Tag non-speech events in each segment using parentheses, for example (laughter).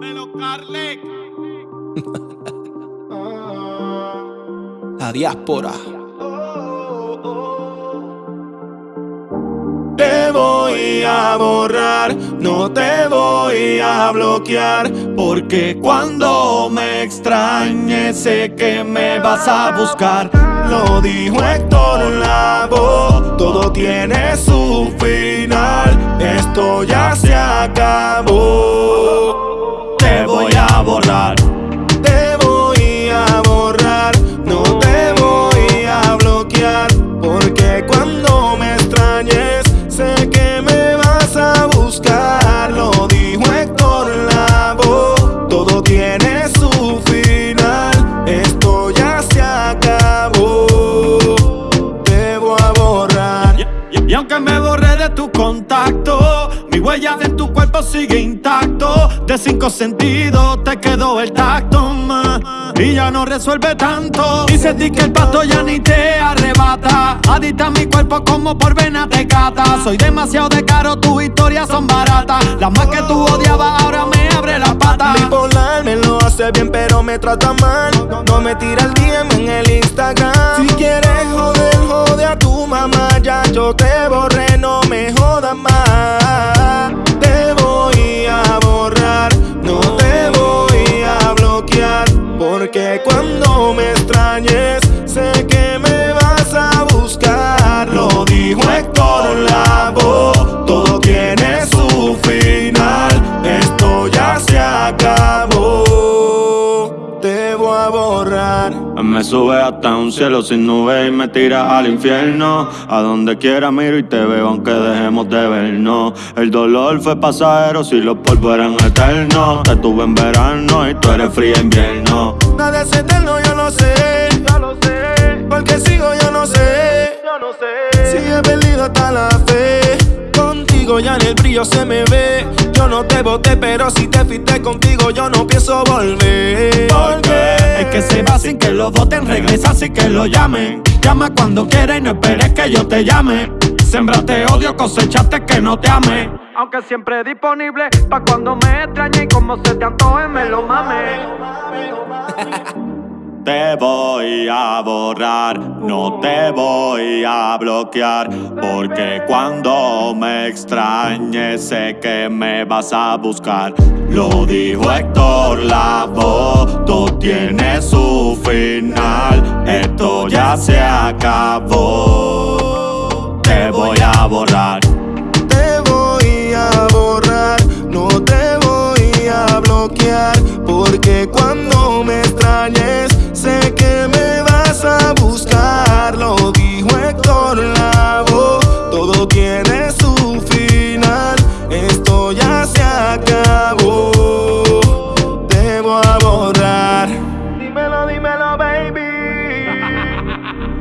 Dímelo, Carle. La diáspora. Te voy a borrar, no te voy a bloquear, porque cuando me extrañes sé que me vas a buscar. Lo dijo Héctor Lavoe, todo tiene su final, esto ya se acabó. Borré de tu contacto, mi huella en tu cuerpo sigue intacto. De cinco sentidos te quedó el tacto, ma, y ya no resuelve tanto. Y sentí que el pato ya ni te arrebata. Adita mi cuerpo como por vena te cata. Soy demasiado de caro, tus historias son baratas. Las más que tú odiabas ahora me abre la pata. Bipolar me lo hace bien, pero me trata mal. No me tira el DM en el Instagram. Si quieres joder, jode a tu mamá. Ya yo te borré, Me sube hasta un cielo sin nubes y me tira al infierno. A donde quiera miro y te veo aunque dejemos de vernos. El dolor fue pasajero si los polvos eran eternos. Te tuve en verano y tú eres fría invierno. Nada es eterno, yo lo sé. Yo lo sé. Porque sigo, yo no sé. Yo no sé. Si he perdido hasta la fe. Contigo ya en el brillo se me ve. Yo no te voté, pero si te fuiste contigo, yo no pienso volver. Porque es que se va sin que lo voten, regresa sin que lo llamen. Llama cuando quieras y no esperes que yo te llame. Sembraste odio, cosechaste que no te ame. Aunque siempre disponible pa' cuando me extrañe y como se te antoje me lo mame. (laughs) Te voy a borrar, no te voy a bloquear, porque cuando me extrañes sé que me vas a buscar. Lo dijo Héctor Lavoe, todo tiene su final, esto ya se acabó. Te voy a borrar. Te voy a borrar, no te voy a bloquear. Porque cuando todo tiene su final. Esto ya se acabó. Debo a borrar. Dímelo, dímelo, baby.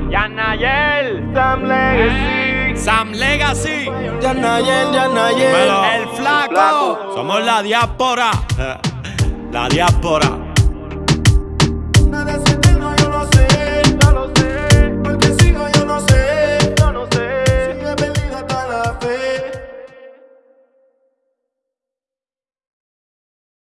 (laughs) Yanayel, Sam Legacy. Sam Legacy, Yanayel, Yanayel. el flaco. Somos la diáspora, (laughs) la diáspora.